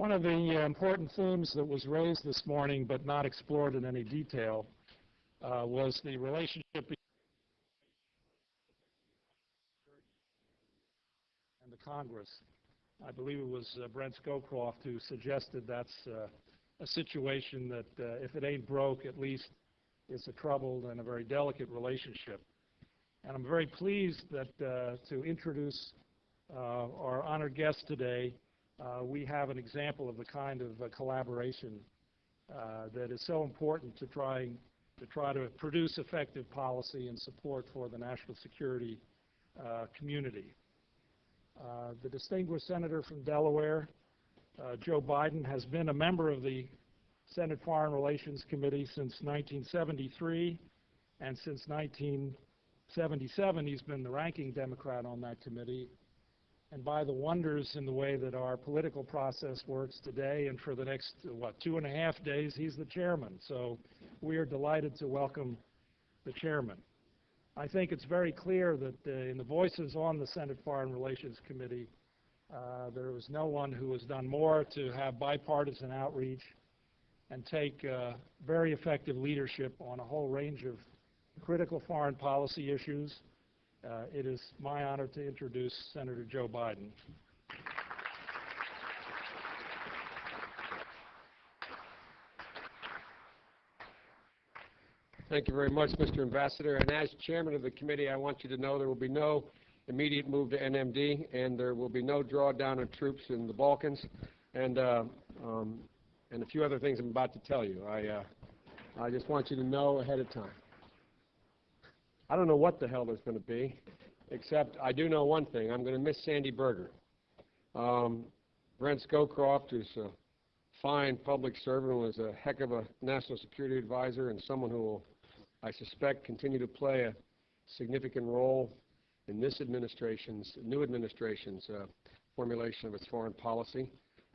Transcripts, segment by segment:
One of the uh, important themes that was raised this morning but not explored in any detail uh, was the relationship between and the Congress. I believe it was uh, Brent Scowcroft who suggested that's uh, a situation that uh, if it ain't broke, at least it's a troubled and a very delicate relationship. And I'm very pleased that uh, to introduce our honored guest today, we have an example of the kind of uh, collaboration uh, that is so important to trying to try to produce effective policy and support for the national security uh, community. Uh, the distinguished senator from Delaware, uh, Joe Biden, has been a member of the Senate Foreign Relations Committee since 1973, and since 1977 he's been the ranking Democrat on that committee. And by the wonders in the way that our political process works today, and for the next, what, two and a half days, he's the chairman. So we are delighted to welcome the chairman. I think it's very clear that uh, in the voices on the Senate Foreign Relations Committee, uh, there was no one who has done more to have bipartisan outreach and take uh, very effective leadership on a whole range of critical foreign policy issues. Uh, it is my honor to introduce Senator Joe Biden. Thank you very much, Mr. Ambassador. And as chairman of the committee, I want you to know there will be no immediate move to NMD, and there will be no drawdown of troops in the Balkans, and uh, um, and a few other things I'm about to tell you. I uh, I just want you to know ahead of time. I don't know what the hell there's going to be, except I do know one thing. I'm going to miss Sandy Berger. Um, Brent Scowcroft who's a fine public servant, was a heck of a national security advisor, and someone who will I suspect, continue to play a significant role in this administration's, new administration's uh, formulation of its foreign policy.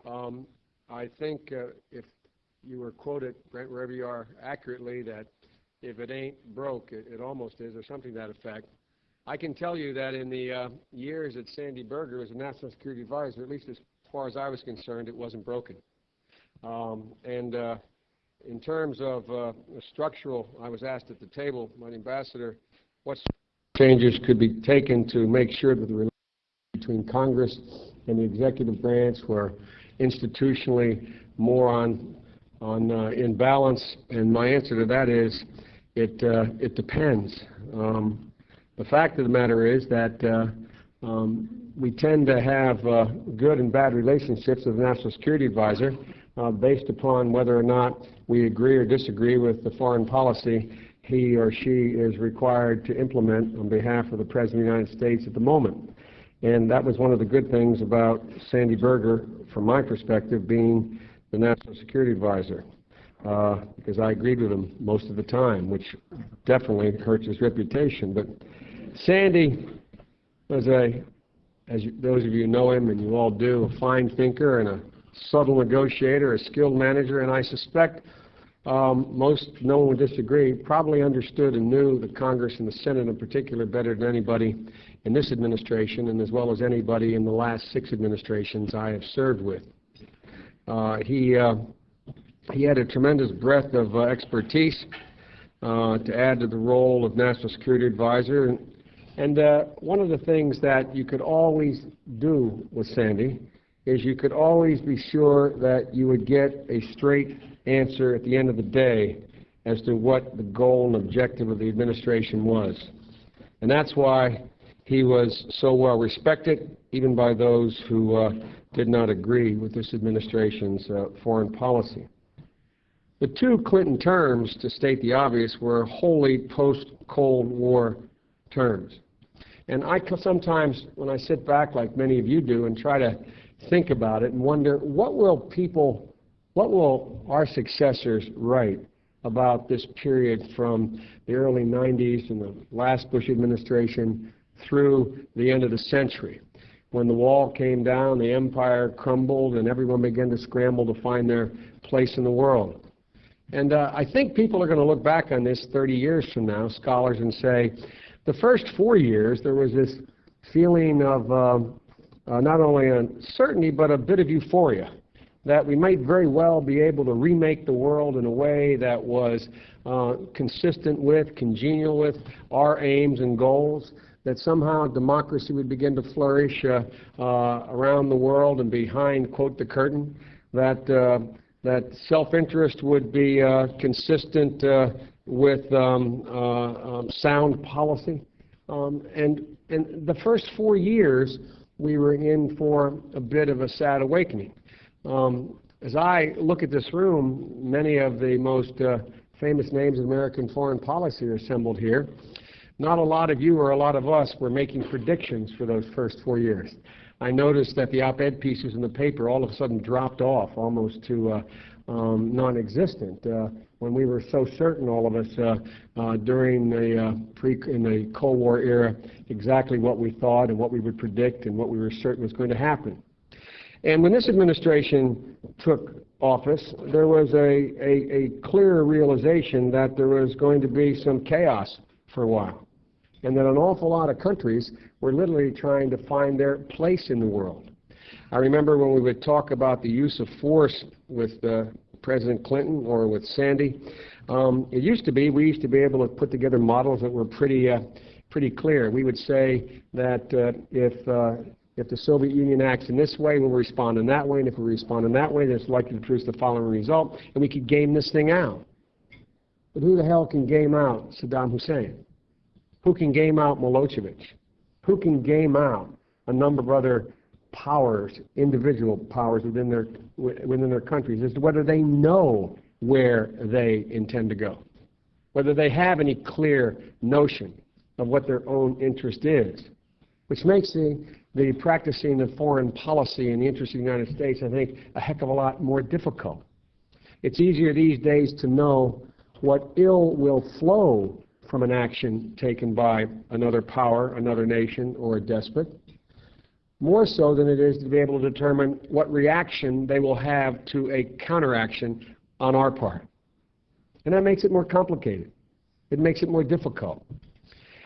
Um, I think uh, if you were quoted, Brent, wherever you are, accurately, that if it ain't broke, it, it almost is, or something to that effect. I can tell you that in the uh, years that Sandy Berger was a national security advisor, at least as far as I was concerned, it wasn't broken. Um, and uh, in terms of uh, structural, I was asked at the table by ambassador what changes could be taken to make sure that the relationship between Congress and the executive branch were institutionally more on on uh, in balance. And my answer to that is, it uh, it depends. Um, the fact of the matter is that uh, um, we tend to have uh, good and bad relationships with the National Security Advisor uh, based upon whether or not we agree or disagree with the foreign policy he or she is required to implement on behalf of the President of the United States at the moment. And that was one of the good things about Sandy Berger, from my perspective, being the National Security Advisor, uh, because I agreed with him most of the time, which definitely hurts his reputation. But Sandy was a, as you, those of you know him, and you all do, a fine thinker and a subtle negotiator, a skilled manager, and I suspect um, most, no one would disagree, probably understood and knew the Congress and the Senate in particular better than anybody in this administration and as well as anybody in the last six administrations I have served with. Uh, he, uh, he had a tremendous breadth of uh, expertise uh, to add to the role of National Security Advisor. And, and uh, one of the things that you could always do with Sandy is you could always be sure that you would get a straight answer at the end of the day as to what the goal and objective of the administration was. And that's why he was so well respected, even by those who uh, did not agree with this administration's uh, foreign policy. The two Clinton terms, to state the obvious, were wholly post-Cold War terms. And I sometimes, when I sit back like many of you do and try to think about it and wonder what will people, what will our successors write about this period from the early 90s and the last Bush administration through the end of the century. When the wall came down, the empire crumbled, and everyone began to scramble to find their place in the world. And uh, I think people are going to look back on this 30 years from now, scholars, and say, the first four years, there was this feeling of um, uh, not only uncertainty, but a bit of euphoria. that we might very well be able to remake the world in a way that was uh, consistent with, congenial with our aims and goals, that somehow democracy would begin to flourish uh, uh, around the world and behind, quote, the curtain, that, uh, that self-interest would be uh, consistent uh, with um, uh, um, sound policy. Um, and, and the first four years, we were in for a bit of a sad awakening. Um, as I look at this room, many of the most famous names of American foreign policy are assembled here. Not a lot of you or a lot of us were making predictions for those first four years. I noticed that the op-ed pieces in the paper all of a sudden dropped off almost to uh, um, non-existent uh, when we were so certain, all of us, uh, uh, during the uh, pre in the Cold War era, exactly what we thought and what we would predict and what we were certain was going to happen. And when this administration took office, there was a, a, a clear realization that there was going to be some chaos for a while, and that an awful lot of countries were literally trying to find their place in the world. I remember when we would talk about the use of force with uh, President Clinton or with Sandy, um, it used to be, we used to be able to put together models that were pretty, uh, pretty clear. We would say that uh, if uh, if the Soviet Union acts in this way, we'll respond in that way, and if we respond in that way, then it's likely to produce the following result, and we could game this thing out. But who the hell can game out Saddam Hussein? Who can game out Milosevic? Who can game out a number of other powers, individual powers within their, within their countries, as to whether they know where they intend to go, whether they have any clear notion of what their own interest is, which makes the the practicing of foreign policy in the interest of the United States, I think, a heck of a lot more difficult. It's easier these days to know what ill will flow from an action taken by another power, another nation, or a despot, more so than it is to be able to determine what reaction they will have to a counteraction on our part. And that makes it more complicated. It makes it more difficult.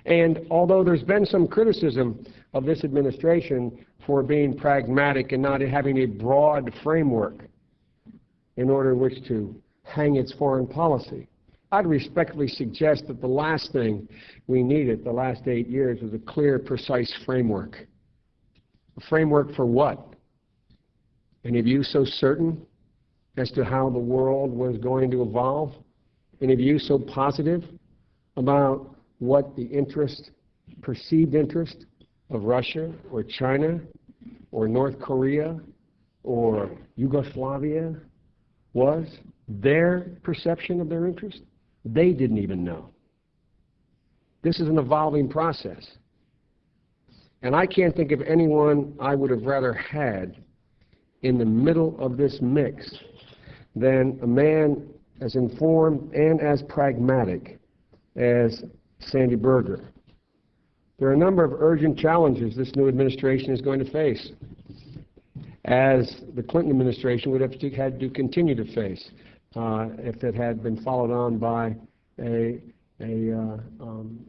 And although there's been some criticism of this administration for being pragmatic and not having a broad framework in order in which to hang its foreign policy, I'd respectfully suggest that the last thing we needed the last eight years was a clear, precise framework. A framework for what? Any of you so certain as to how the world was going to evolve? Any of you so positive about what the interest, perceived interest of Russia or China or North Korea or Yugoslavia was, their perception of their interest, they didn't even know. This is an evolving process. And I can't think of anyone I would have rather had in the middle of this mix than a man as informed and as pragmatic as Sandy Berger. There are a number of urgent challenges this new administration is going to face, as the Clinton administration would have to, had to continue to face if it had been followed on by a, a, uh, um,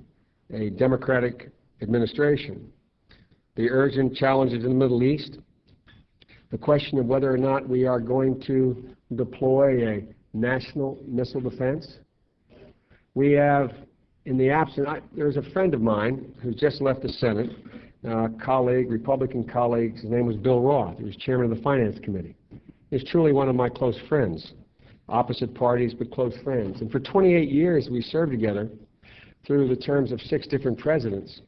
a Democratic administration. The urgent challenges in the Middle East, the question of whether or not we are going to deploy a national missile defense. We have in the absence, I, there's a friend of mine who's just left the Senate, uh, colleague, Republican colleague, his name was Bill Roth. He was chairman of the Finance Committee. He's truly one of my close friends, opposite parties but close friends. And for 28 years we served together through the terms of six different presidents.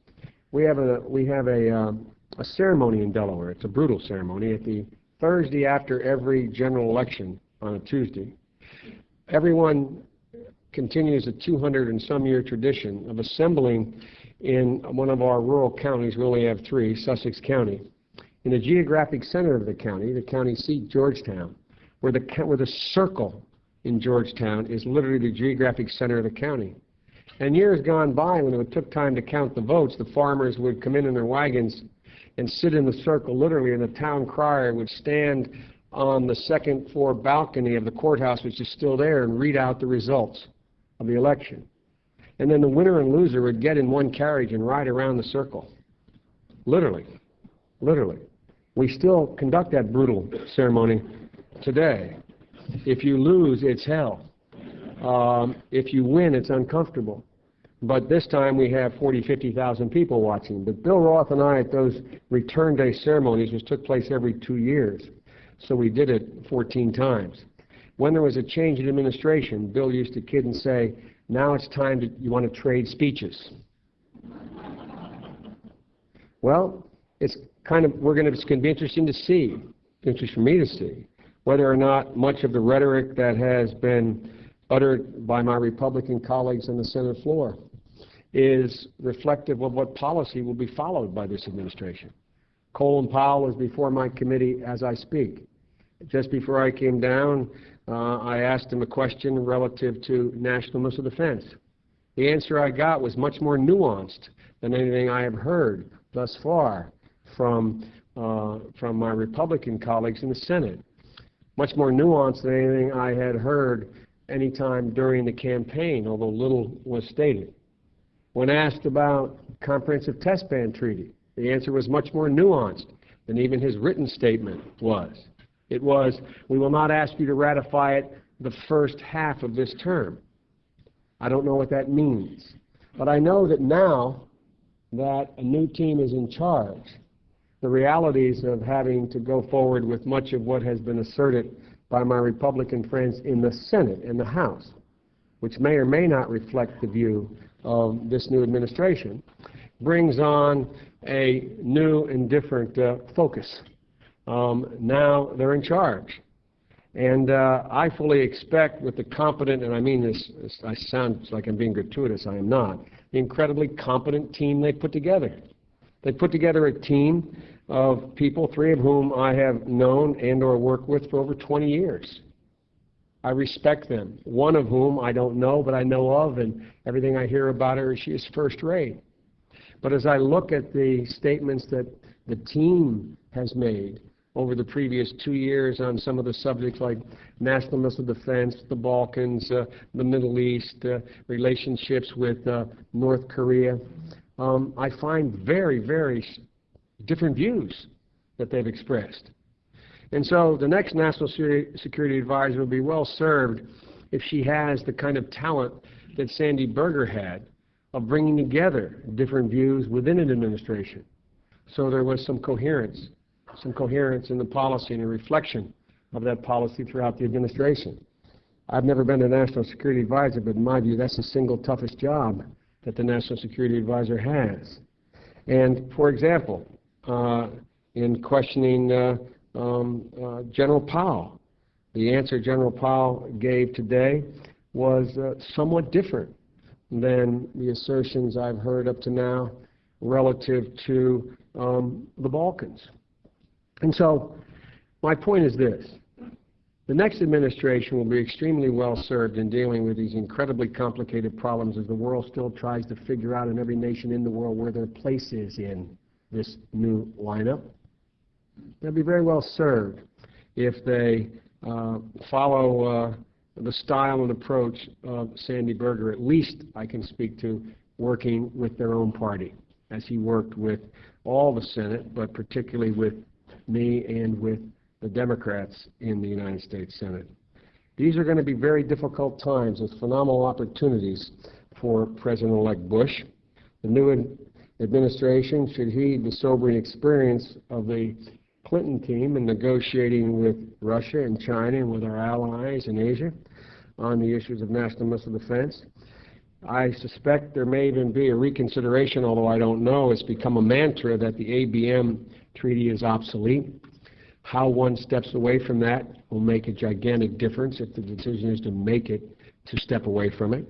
We have a, we have a, um, a ceremony in Delaware. It's a brutal ceremony at the Thursday after every general election on a Tuesday. Everyone continues a 200 and some year tradition of assembling in one of our rural counties, we only have three, Sussex County, in the geographic center of the county, the county seat, Georgetown, where the, where the circle in Georgetown is literally the geographic center of the county. And years gone by, when it took time to count the votes, the farmers would come in in their wagons and sit in the circle literally, and the town crier would stand on the second floor balcony of the courthouse, which is still there, and read out the results of the election. And then the winner and loser would get in one carriage and ride around the circle. Literally. Literally. We still conduct that brutal ceremony today. If you lose, it's hell. Um, if you win, it's uncomfortable. But this time we have 40, 50,000 people watching. But Bill Roth and I at those return day ceremonies, which took place every two years, so we did it 14 times. When there was a change in administration, Bill used to kid and say, now it's time to, you want to trade speeches. Well, it's kind of, we're going to, it's going to be interesting to see, interesting for me to see, whether or not much of the rhetoric that has been uttered by my Republican colleagues on the Senate floor is reflective of what policy will be followed by this administration. Colin Powell is before my committee as I speak. Just before I came down, uh, I asked him a question relative to national missile defense. The answer I got was much more nuanced than anything I have heard thus far from, uh, from my Republican colleagues in the Senate. Much more nuanced than anything I had heard any time during the campaign, although little was stated. When asked about comprehensive test ban treaty, the answer was much more nuanced than even his written statement was. It was, we will not ask you to ratify it the first half of this term. I don't know what that means. But I know that now that a new team is in charge, the realities of having to go forward with much of what has been asserted by my Republican friends in the Senate and the House, which may or may not reflect the view of this new administration, brings on a new and different uh, focus. Um, now they're in charge. And uh, I fully expect with the competent, and I mean this, this, I sound like I'm being gratuitous, I am not, the incredibly competent team they put together. They put together a team of people, three of whom I have known and or worked with for over 20 years. I respect them. One of whom I don't know, but I know of, and everything I hear about her, she is first rate. But as I look at the statements that the team has made over the previous two years on some of the subjects like national missile defense, the Balkans, uh, the Middle East, uh, relationships with uh, North Korea, um, I find very, very different views that they've expressed. And so the next National Security Advisor will be well served if she has the kind of talent that Sandy Berger had of bringing together different views within an administration. So there was some coherence, some coherence in the policy and a reflection of that policy throughout the administration. I've never been a national security advisor, but in my view, that's the single toughest job that the national security advisor has. And for example, uh, in questioning uh, um, uh, General Powell, the answer General Powell gave today was uh, somewhat different than the assertions I've heard up to now relative to um, the Balkans. And so my point is this. The next administration will be extremely well served in dealing with these incredibly complicated problems as the world still tries to figure out in every nation in the world where their place is in this new lineup. They'll be very well served if they uh, follow uh, the style and approach of Sandy Berger, at least I can speak to working with their own party, as he worked with all the Senate, but particularly with me and with the Democrats in the United States Senate. These are going to be very difficult times with phenomenal opportunities for President-elect Bush. The new administration should heed the sobering experience of the Clinton team in negotiating with Russia and China and with our allies in Asia on the issues of national missile defense. I suspect there may even be a reconsideration, although I don't know. It's become a mantra that the ABM treaty is obsolete. How one steps away from that will make a gigantic difference if the decision is to make it to step away from it.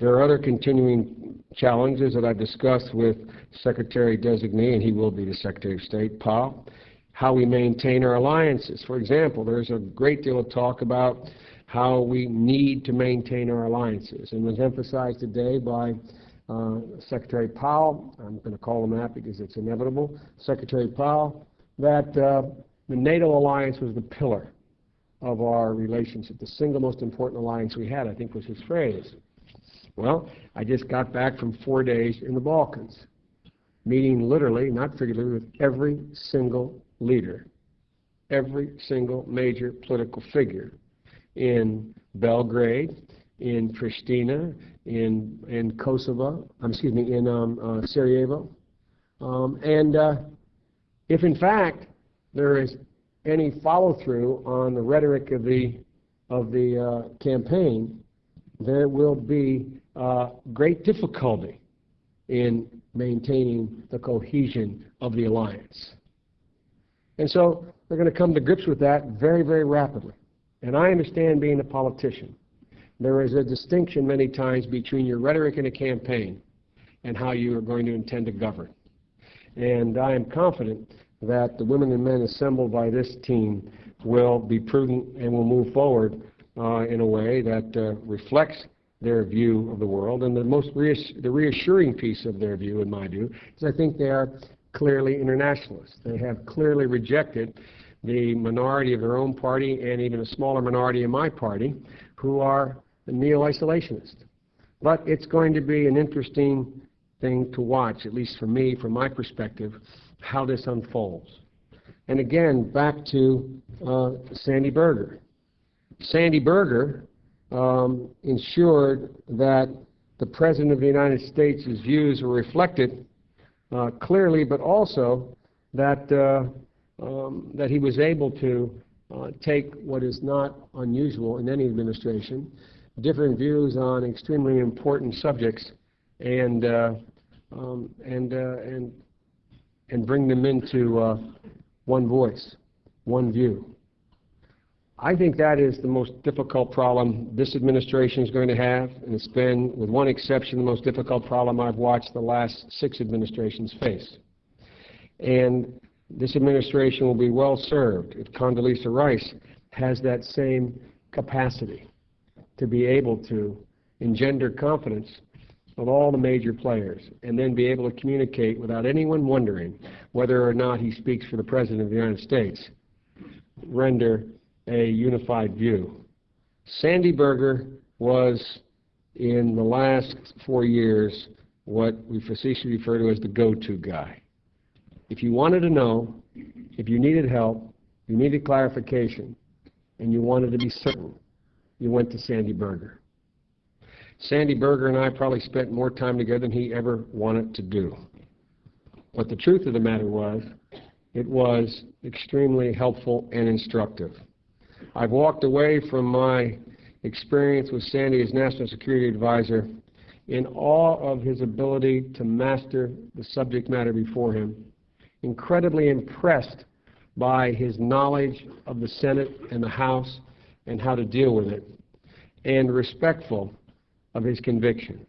There are other continuing challenges that I've discussed with Secretary Designee, and he will be the Secretary of State, Powell, how we maintain our alliances. For example, there's a great deal of talk about how we need to maintain our alliances, and was emphasized today by uh, Secretary Powell, I'm going to call him that because it's inevitable, Secretary Powell, that uh, the NATO alliance was the pillar of our relationship, the single most important alliance we had, I think was his phrase. Well, I just got back from four days in the Balkans, meeting literally, not figuratively, with every single leader every single major political figure in Belgrade, in Pristina, in, in Kosovo, um, excuse me, in um, uh, Sarajevo. Um, and uh, if in fact there is any follow-through on the rhetoric of the, of the uh, campaign, there will be uh, great difficulty in maintaining the cohesion of the alliance. And so they're going to come to grips with that very, very rapidly. And I understand being a politician. There is a distinction many times between your rhetoric in a campaign and how you are going to intend to govern. And I am confident that the women and men assembled by this team will be prudent and will move forward uh, in a way that uh, reflects their view of the world. And the most reass the reassuring piece of their view, in my view, is I think they are clearly internationalists. They have clearly rejected the minority of their own party and even a smaller minority in my party who are neo-isolationists. But it's going to be an interesting thing to watch, at least for me, from my perspective, how this unfolds. And again, back to uh, Sandy Berger. Sandy Berger um, ensured that the President of the United States' views were reflected uh, clearly, but also that, uh, um, that he was able to uh, take what is not unusual in any administration, different views on extremely important subjects, and, uh, um, and, uh, and, and bring them into uh, one voice, one view. I think that is the most difficult problem this administration is going to have, and it's been, with one exception, the most difficult problem I've watched the last six administrations face. And this administration will be well served if Condoleezza Rice has that same capacity to be able to engender confidence of all the major players and then be able to communicate without anyone wondering whether or not he speaks for the President of the United States, render a unified view. Sandy Berger was, in the last four years, what we facetiously refer to as the go-to guy. If you wanted to know, if you needed help, you needed clarification, and you wanted to be certain, you went to Sandy Berger. Sandy Berger and I probably spent more time together than he ever wanted to do. But the truth of the matter was, it was extremely helpful and instructive. I've walked away from my experience with Sandy as National Security Advisor in awe of his ability to master the subject matter before him, incredibly impressed by his knowledge of the Senate and the House and how to deal with it, and respectful of his convictions.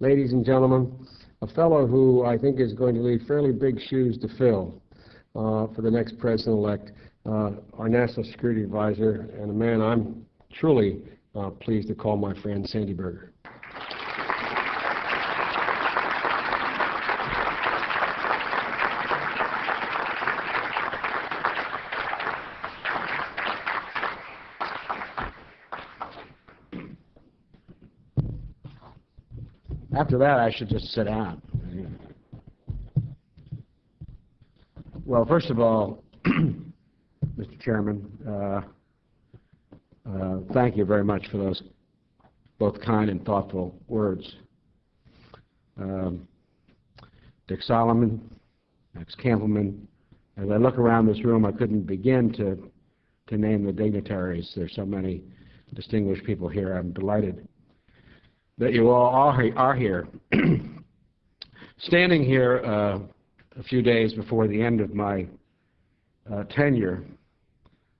Ladies and gentlemen, a fellow who I think is going to leave fairly big shoes to fill uh, for the next president-elect, uh, our national security advisor, and a man I'm truly uh, pleased to call my friend Sandy Berger. After that, I should just sit down. Well, first of all, Mr. Chairman, uh, uh, thank you very much for those both kind and thoughtful words. Um, Dick Solomon, Max Kampelman, as I look around this room, I couldn't begin to, to name the dignitaries. There's so many distinguished people here. I'm delighted that you all are, here. Standing here uh, a few days before the end of my uh, tenure,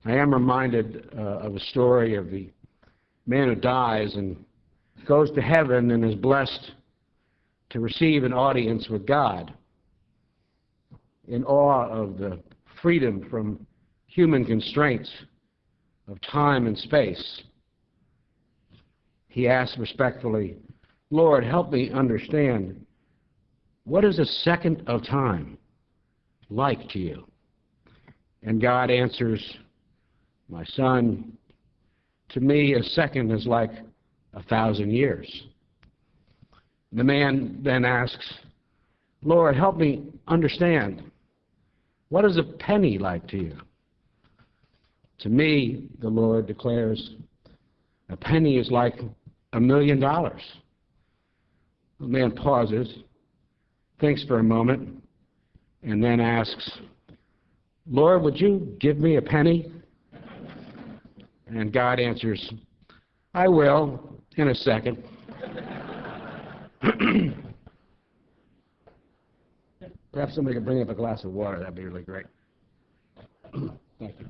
I am reminded uh, of a story of the man who dies and goes to heaven and is blessed to receive an audience with God in awe of the freedom from human constraints of time and space he asked respectfully, Lord, help me understand, what is a second of time like to you? And God answers, my son, to me a second is like a thousand years. The man then asks, Lord, help me understand, what is a penny like to you? To me, the Lord declares, a penny is like a million dollars. The man pauses, thinks for a moment, and then asks, Lord, would you give me a penny? And God answers, I will, in a second. Perhaps somebody could bring up a glass of water, that'd be really great. Thank you.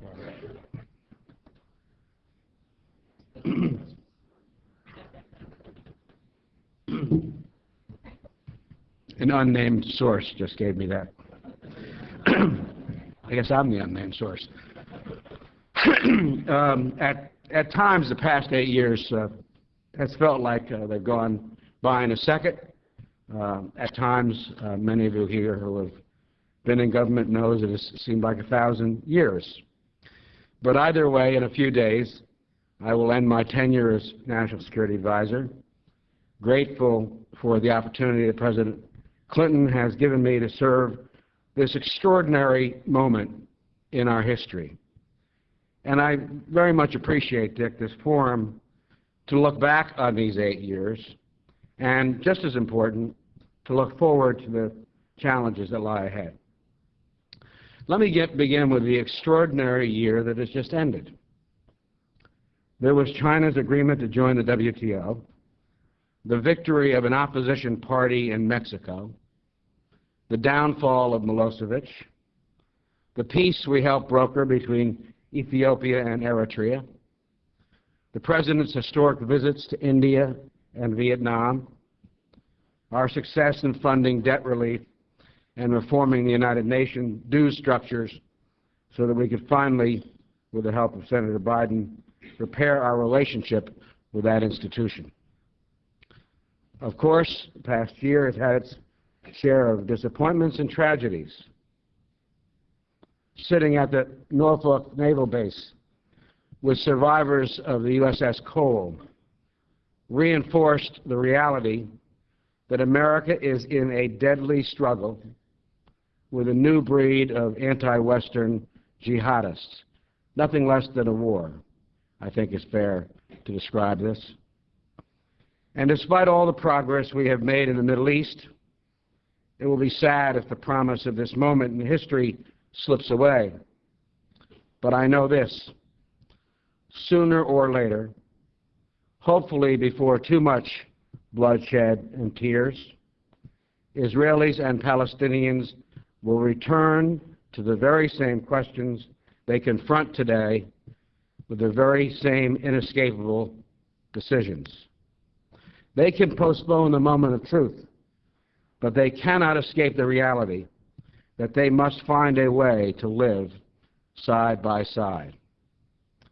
An unnamed source just gave me that. I guess I'm the unnamed source. um, at, at times, the past eight years uh, has felt like uh, they've gone by in a second. Uh, at times, uh, many of you here who have been in government knows it has seemed like a thousand years. But either way, in a few days, I will end my tenure as National Security Advisor, grateful for the opportunity that President Clinton has given me to serve this extraordinary moment in our history. And I very much appreciate, Dick, this forum to look back on these eight years, and just as important, to look forward to the challenges that lie ahead. Let me get, begin with the extraordinary year that has just ended. There was China's agreement to join the WTO, the victory of an opposition party in Mexico, the downfall of Milosevic, the peace we helped broker between Ethiopia and Eritrea, the President's historic visits to India and Vietnam, our success in funding debt relief and reforming the United Nations dues structures so that we could finally, with the help of Senator Biden, repair our relationship with that institution. Of course, the past year has had its share of disappointments and tragedies. Sitting at the Norfolk Naval Base with survivors of the USS Cole reinforced the reality that America is in a deadly struggle with a new breed of anti-Western jihadists. Nothing less than a war, I think is fair to describe this. And despite all the progress we have made in the Middle East, it will be sad if the promise of this moment in history slips away. But I know this. Sooner or later, hopefully before too much bloodshed and tears, Israelis and Palestinians will return to the very same questions they confront today with the very same inescapable decisions. They can postpone the moment of truth, but they cannot escape the reality that they must find a way to live side by side.